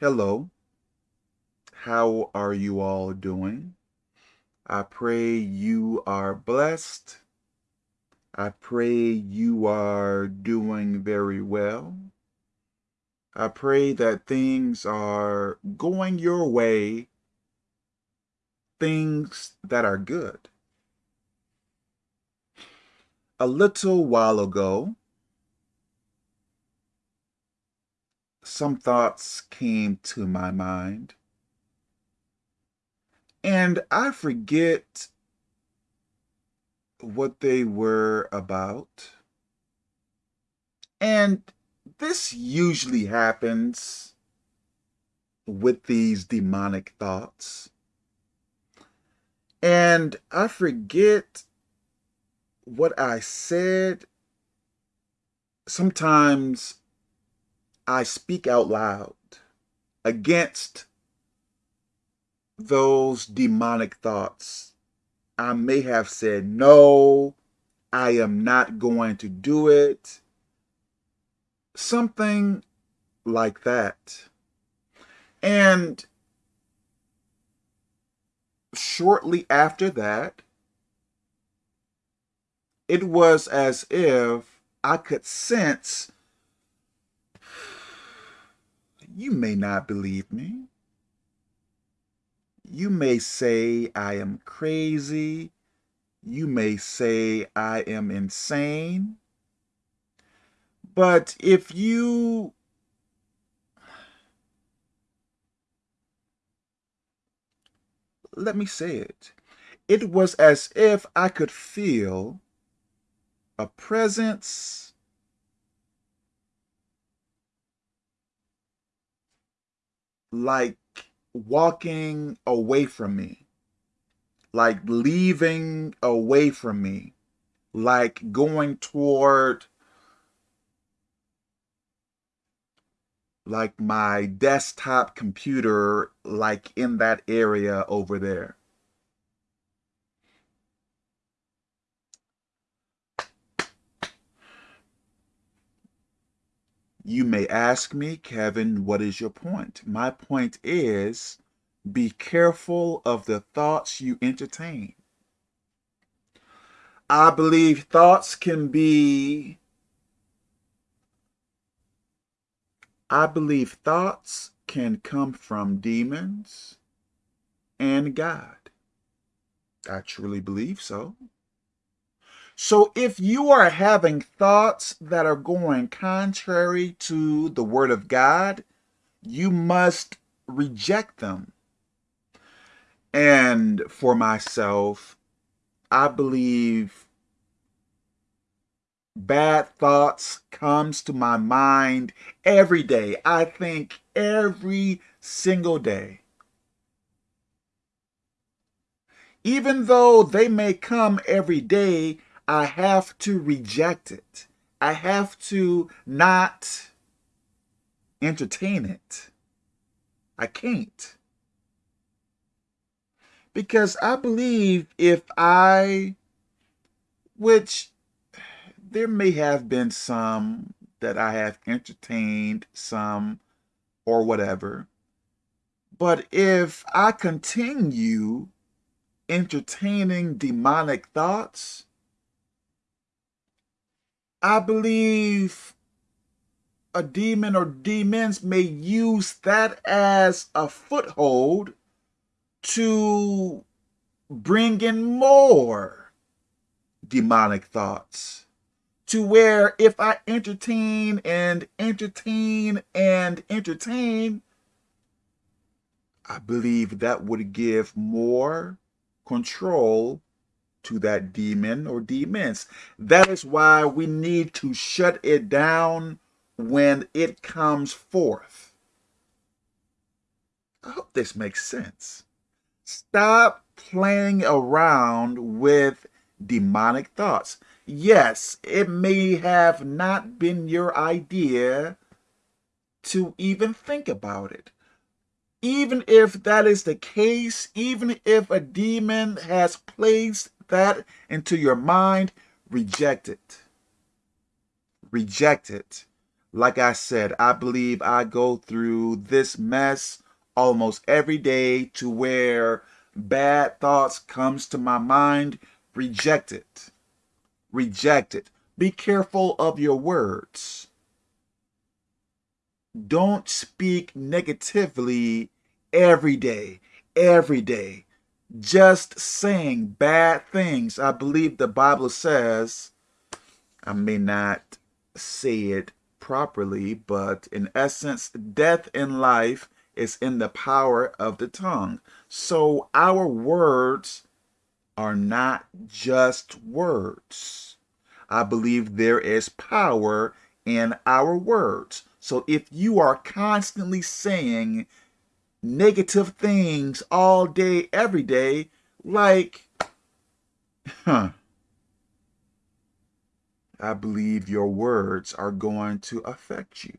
Hello. How are you all doing? I pray you are blessed. I pray you are doing very well. I pray that things are going your way, things that are good. A little while ago, some thoughts came to my mind. And I forget what they were about. And this usually happens with these demonic thoughts. And I forget what I said. Sometimes I speak out loud against those demonic thoughts. I may have said, no, I am not going to do it. Something like that. And shortly after that, it was as if I could sense you may not believe me. You may say I am crazy. You may say I am insane. But if you let me say it. It was as if I could feel a presence like walking away from me, like leaving away from me, like going toward like my desktop computer, like in that area over there. You may ask me, Kevin, what is your point? My point is be careful of the thoughts you entertain. I believe thoughts can be I believe thoughts can come from demons and God. I truly believe so. So if you are having thoughts that are going contrary to the word of God, you must reject them. And for myself, I believe bad thoughts comes to my mind every day. I think every single day. Even though they may come every day, I have to reject it. I have to not entertain it. I can't. Because I believe if I, which there may have been some that I have entertained, some or whatever, but if I continue entertaining demonic thoughts, I believe a demon or demons may use that as a foothold to bring in more demonic thoughts. To where if I entertain and entertain and entertain, I believe that would give more control to that demon or demons. That is why we need to shut it down when it comes forth. I hope this makes sense. Stop playing around with demonic thoughts. Yes, it may have not been your idea to even think about it even if that is the case, even if a demon has placed that into your mind, reject it. Reject it. Like I said, I believe I go through this mess almost every day to where bad thoughts comes to my mind, reject it. Reject it. Be careful of your words. Don't speak negatively every day, every day. Just saying bad things. I believe the Bible says, I may not say it properly, but in essence, death and life is in the power of the tongue. So our words are not just words. I believe there is power in our words. So if you are constantly saying negative things all day, every day, like, huh, I believe your words are going to affect you.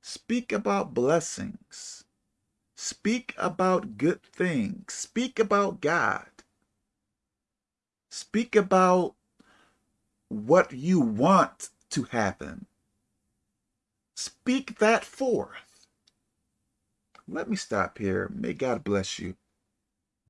Speak about blessings. Speak about good things. Speak about God. Speak about what you want to happen. Speak that forth. Let me stop here. May God bless you.